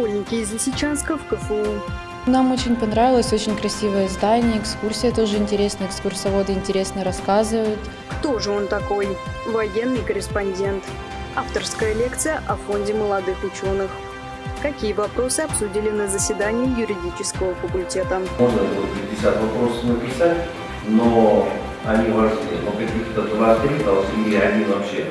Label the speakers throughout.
Speaker 1: Школьники из Лисичанска в КФУ.
Speaker 2: Нам очень понравилось, очень красивое здание, экскурсия тоже интересная, экскурсоводы интересно рассказывают.
Speaker 1: Кто же он такой? Военный корреспондент. Авторская лекция о фонде молодых ученых. Какие вопросы обсудили на заседании юридического факультета?
Speaker 3: Можно 50 вопросов написать, но они важны, но каких-то 2-3 должны, и они вообще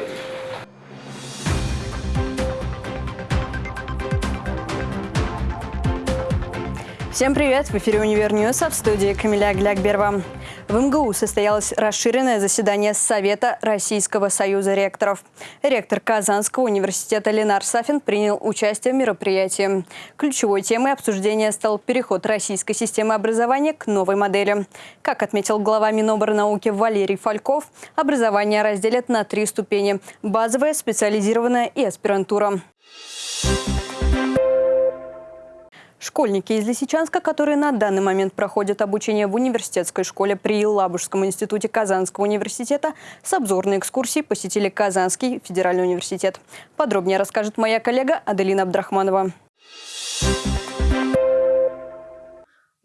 Speaker 4: Всем привет! В эфире «Универ в студии Камиля Глякберва. В МГУ состоялось расширенное заседание Совета Российского союза ректоров. Ректор Казанского университета Ленар Сафин принял участие в мероприятии. Ключевой темой обсуждения стал переход российской системы образования к новой модели. Как отметил глава Миноборнауки Валерий Фальков, образование разделят на три ступени – базовое, специализированное и аспирантура. Школьники из Лисичанска, которые на данный момент проходят обучение в университетской школе при Лабужском институте Казанского университета, с обзорной экскурсией посетили Казанский федеральный университет. Подробнее расскажет моя коллега Аделина Абдрахманова.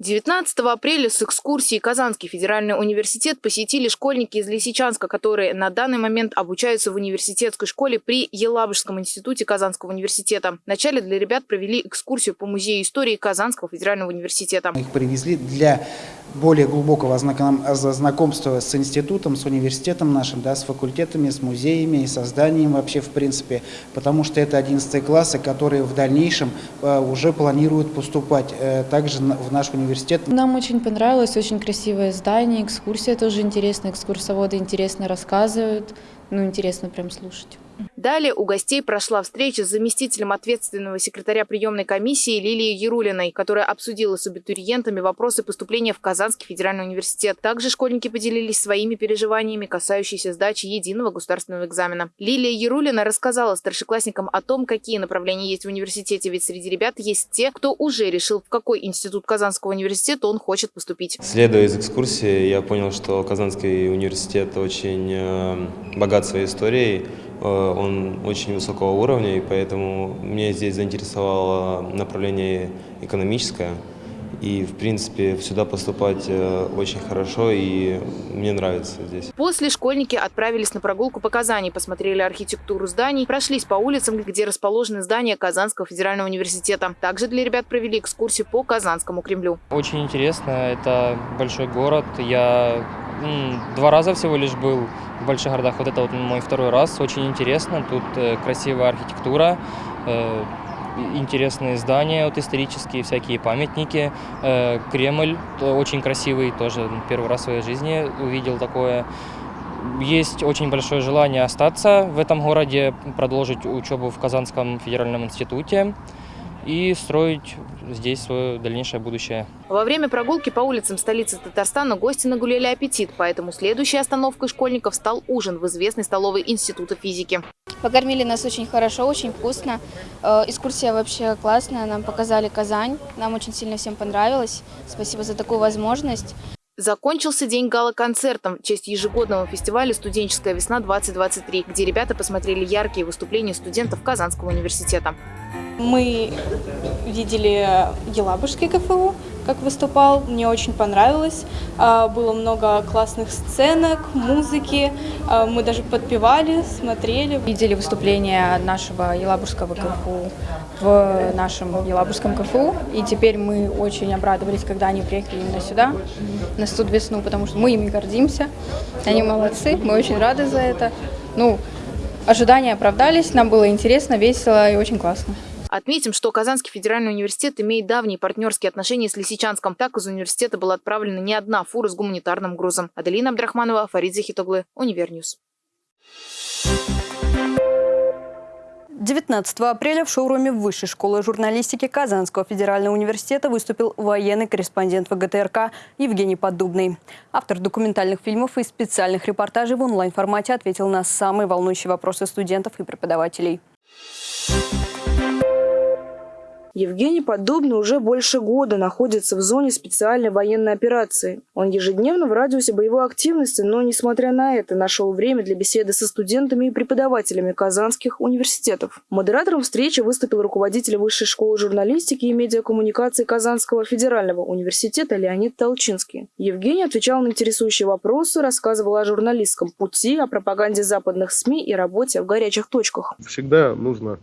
Speaker 5: 19 апреля с экскурсией Казанский федеральный университет посетили школьники из Лисичанска, которые на данный момент обучаются в университетской школе при Елабужском институте Казанского университета. Вначале для ребят провели экскурсию по музею истории Казанского федерального университета.
Speaker 6: Их привезли для более глубокого знакомства с институтом, с университетом нашим, да, с факультетами, с музеями и созданием вообще в принципе, потому что это 11 классы, которые в дальнейшем э, уже планируют поступать э, также в наш университет университет.
Speaker 2: Нам очень понравилось, очень красивое здание, экскурсия тоже интересная, экскурсоводы интересно рассказывают, ну интересно прям слушать.
Speaker 5: Далее у гостей прошла встреча с заместителем ответственного секретаря приемной комиссии Лилией Ярулиной, которая обсудила с абитуриентами вопросы поступления в Казанский федеральный университет. Также школьники поделились своими переживаниями, касающиеся сдачи единого государственного экзамена. Лилия Ярулина рассказала старшеклассникам о том, какие направления есть в университете, ведь среди ребят есть те, кто уже решил, в какой институт Казанского университета он хочет поступить.
Speaker 7: Следуя из экскурсии, я понял, что Казанский университет очень э, богат своей историей, он очень высокого уровня, и поэтому меня здесь заинтересовало направление экономическое. И, в принципе, сюда поступать э, очень хорошо, и мне нравится здесь.
Speaker 5: После школьники отправились на прогулку по Казани, посмотрели архитектуру зданий, прошлись по улицам, где расположены здания Казанского федерального университета. Также для ребят провели экскурсию по Казанскому Кремлю.
Speaker 8: Очень интересно, это большой город. Я два раза всего лишь был в больших городах. Вот это вот мой второй раз. Очень интересно. Тут э, красивая архитектура, э, интересные здания, вот исторические всякие памятники. Э, Кремль очень красивый, тоже первый раз в своей жизни увидел такое. Есть очень большое желание остаться в этом городе, продолжить учебу в Казанском федеральном институте и строить здесь свое дальнейшее будущее.
Speaker 5: Во время прогулки по улицам столицы Татарстана гости нагуляли аппетит, поэтому следующей остановкой школьников стал ужин в известной столовой Института физики.
Speaker 9: Покормили нас очень хорошо, очень вкусно. Э, экскурсия вообще классная, нам показали Казань, нам очень сильно всем понравилось. Спасибо за такую возможность.
Speaker 5: Закончился день гала-концертом в честь ежегодного фестиваля «Студенческая весна-2023», где ребята посмотрели яркие выступления студентов Казанского университета.
Speaker 10: Мы видели Елабужский КФУ, как выступал, мне очень понравилось. А, было много классных сценок, музыки, а, мы даже подпевали, смотрели.
Speaker 11: Видели выступление нашего Елабужского КФУ в нашем Елабужском КФУ, и теперь мы очень обрадовались, когда они приехали именно сюда, на студ весну, потому что мы ими гордимся, они молодцы, мы очень рады за это. Ну, ожидания оправдались, нам было интересно, весело и очень классно.
Speaker 5: Отметим, что Казанский федеральный университет имеет давние партнерские отношения с Лисичанском. Так из университета была отправлена не одна фура с гуманитарным грузом. Аделина Абдрахманова, Фарид Захид Оглы, Univer News.
Speaker 4: 19 апреля в шоуруме Высшей школы журналистики Казанского федерального университета выступил военный корреспондент ВГТРК Евгений Поддубный. Автор документальных фильмов и специальных репортажей в онлайн-формате ответил на самые волнующие вопросы студентов и преподавателей.
Speaker 12: Евгений Подобный уже больше года находится в зоне специальной военной операции. Он ежедневно в радиусе боевой активности, но, несмотря на это, нашел время для беседы со студентами и преподавателями казанских университетов. Модератором встречи выступил руководитель Высшей школы журналистики и медиакоммуникации Казанского федерального университета Леонид Толчинский. Евгений отвечал на интересующие вопросы, рассказывал о журналистском пути, о пропаганде западных СМИ и работе в горячих точках.
Speaker 13: Всегда нужно,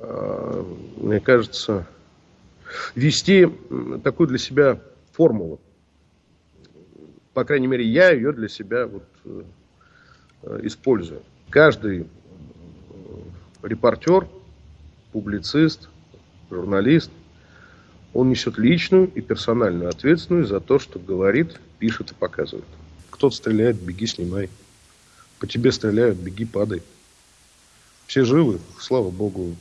Speaker 13: мне кажется, вести такую для себя формулу. По крайней мере, я ее для себя вот, э, использую. Каждый э, репортер, публицист, журналист, он несет личную и персональную ответственность за то, что говорит, пишет и показывает. Кто-то стреляет, беги, снимай. По тебе стреляют, беги, падай. Все живы, слава богу,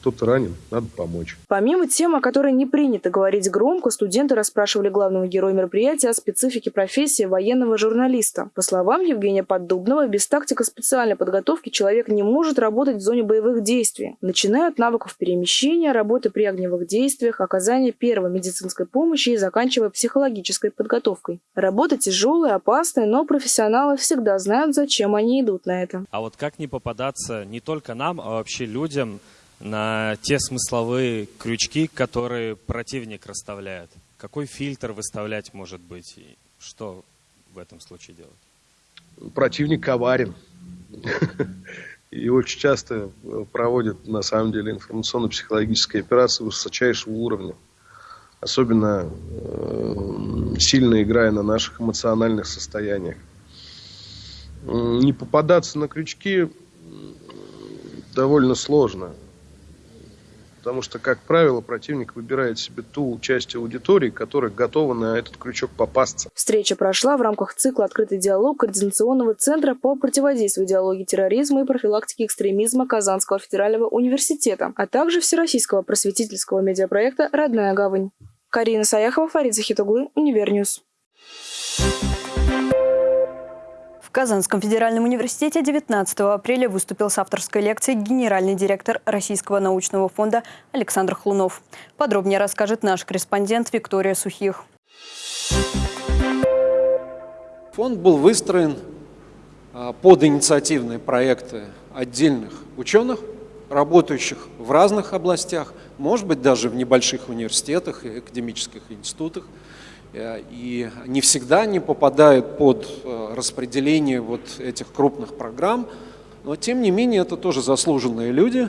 Speaker 13: кто-то ранен, надо помочь.
Speaker 12: Помимо тем, о которой не принято говорить громко, студенты расспрашивали главного героя мероприятия о специфике профессии военного журналиста. По словам Евгения Поддубного, без тактико-специальной подготовки человек не может работать в зоне боевых действий, начиная от навыков перемещения, работы при огневых действиях, оказания первой медицинской помощи и заканчивая психологической подготовкой. Работа тяжелая, опасная, но профессионалы всегда знают, зачем они идут на это.
Speaker 14: А вот как не попадаться не только нам, а вообще людям, на те смысловые крючки, которые противник расставляет. Какой фильтр выставлять может быть и что в этом случае делать?
Speaker 13: Противник коварен. И очень часто проводят, на самом деле, информационно-психологические операции высочайшего уровня. Особенно э, сильно играя на наших эмоциональных состояниях. Не попадаться на крючки довольно сложно. Потому что, как правило, противник выбирает себе ту часть аудитории, которая готова на этот крючок попасться.
Speaker 12: Встреча прошла в рамках цикла «Открытый диалог» Координационного центра по противодействию идеологии терроризма и профилактике экстремизма Казанского федерального университета, а также Всероссийского просветительского медиапроекта «Родная гавань». Карина Саяхова, Фарид Захид Оглы, Univer News.
Speaker 4: В Казанском федеральном университете 19 апреля выступил с авторской лекцией генеральный директор Российского научного фонда Александр Хлунов. Подробнее расскажет наш корреспондент Виктория Сухих.
Speaker 15: Фонд был выстроен а, под инициативные проекты отдельных ученых, работающих в разных областях, может быть, даже в небольших университетах и академических институтах – и не всегда они попадают под э, распределение вот этих крупных программ, но тем не менее это тоже заслуженные люди,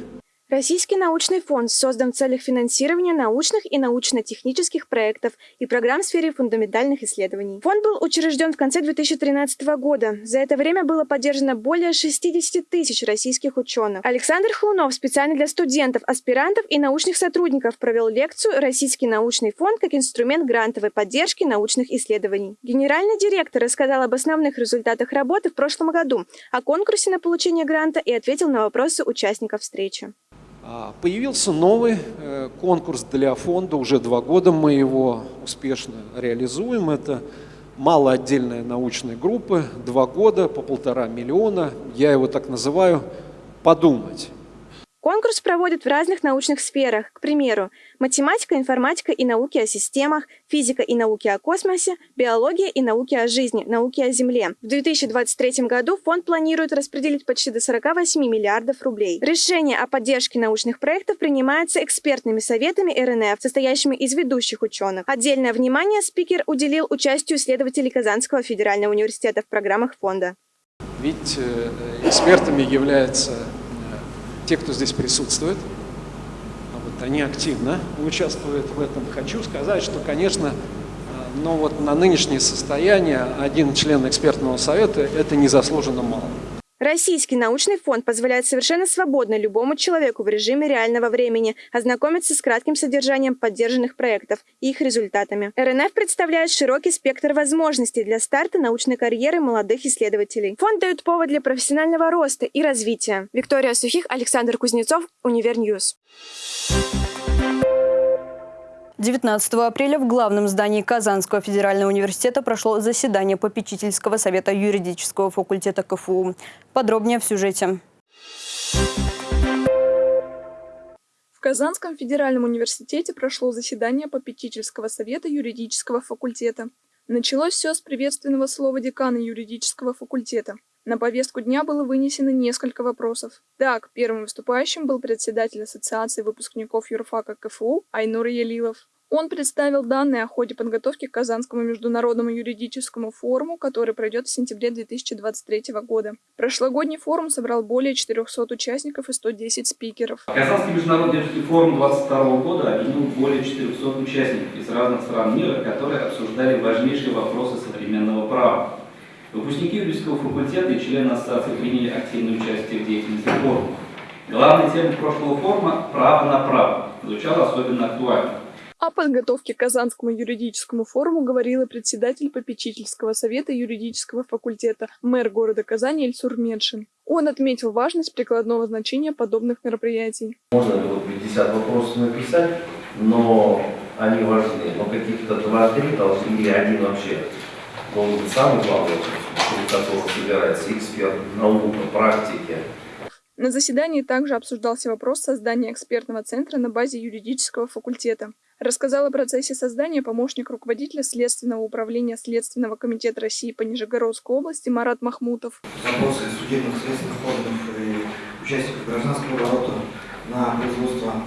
Speaker 16: Российский научный фонд создан в целях финансирования научных и научно-технических проектов и программ в сфере фундаментальных исследований. Фонд был учрежден в конце 2013 года. За это время было поддержано более 60 тысяч российских ученых. Александр Хлунов специально для студентов, аспирантов и научных сотрудников провел лекцию «Российский научный фонд как инструмент грантовой поддержки научных исследований». Генеральный директор рассказал об основных результатах работы в прошлом году, о конкурсе на получение гранта и ответил на вопросы участников встречи.
Speaker 15: А, появился новый э, конкурс для фонда, уже два года мы его успешно реализуем. Это малоотдельная научная группа, два года по полтора миллиона. Я его так называю «подумать».
Speaker 16: Конкурс проводят в разных научных сферах, к примеру, математика, информатика и науки о системах, физика и науки о космосе, биология и науки о жизни, науки о Земле. В 2023 году фонд планирует распределить почти до 48 миллиардов рублей. Решение о поддержке научных проектов принимается экспертными советами РНФ, состоящими из ведущих ученых. Отдельное внимание спикер уделил участию исследователей Казанского федерального университета в программах фонда.
Speaker 15: Ведь э, экспертами являются те, кто здесь присутствует, а вот они активно участвуют в этом. Хочу сказать, что, конечно, э, но вот на нынешнее состояние один член экспертного совета – это незаслуженно мало.
Speaker 16: Российский научный фонд позволяет совершенно свободно любому человеку в режиме реального времени ознакомиться с кратким содержанием поддержанных проектов и их результатами. РНФ представляет широкий спектр возможностей для старта научной карьеры молодых исследователей. Фонд дает повод для профессионального роста и развития. Виктория Сухих, Александр Кузнецов, Универньюз.
Speaker 4: 19 апреля в главном здании Казанского федерального университета прошло заседание попечительского совета юридического факультета КФУ. Подробнее в сюжете.
Speaker 17: Казанском федеральном университете прошло заседание попечительского совета юридического факультета. Началось все с приветственного слова декана юридического факультета. На повестку дня было вынесено несколько вопросов. Так, первым выступающим был председатель Ассоциации выпускников юрфака КФУ Айнур Ялилов. Он представил данные о ходе подготовки к Казанскому международному юридическому форуму, который пройдет в сентябре 2023 года. Прошлогодний форум собрал более 400 участников и 110 спикеров.
Speaker 18: Казанский международный юридический форум 2022 года объединил более 400 участников из разных стран мира, которые обсуждали важнейшие вопросы современного права. Выпускники юридического факультета и члены ассоциации приняли активное участие в деятельности форума. Главная тема прошлого форума – право на право. Звучало особенно актуально.
Speaker 17: О подготовке к Казанскому юридическому форуму говорила председатель попечительского совета юридического факультета, мэр города Казани Ильсур Медшин. Он отметил важность прикладного значения подобных мероприятий.
Speaker 3: Можно было 50 вопросов написать, но они важны. Но каких-то два-три должны или один вообще должен быть самый главный, вокруг которого собирается эксперт, наука, практики.
Speaker 17: На заседании также обсуждался вопрос создания экспертного центра на базе юридического факультета. Рассказал о процессе создания помощник руководителя Следственного управления Следственного комитета России по Нижегородской области Марат Махмутов.
Speaker 19: Запросы судебных следственных органов и участников гражданского оборота на производство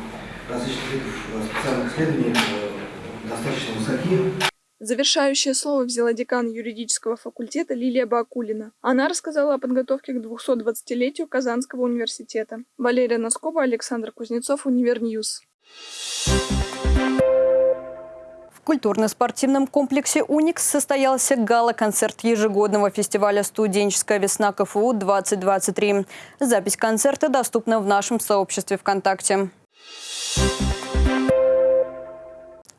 Speaker 19: различных видов специальных исследований э, достаточно высоки.
Speaker 17: Завершающее слово взяла декан юридического факультета Лилия Бакулина. Она рассказала о подготовке к 220-летию Казанского университета. Валерия Носкова, Александр Кузнецов, Универньюз.
Speaker 4: В культурно-спортивном комплексе «Уникс» состоялся гала-концерт ежегодного фестиваля «Студенческая весна КФУ-2023». Запись концерта доступна в нашем сообществе ВКонтакте.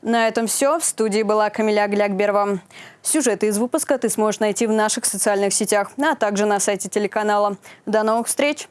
Speaker 4: На этом все. В студии была Камиля Глякберова. Сюжеты из выпуска ты сможешь найти в наших социальных сетях, а также на сайте телеканала. До новых встреч!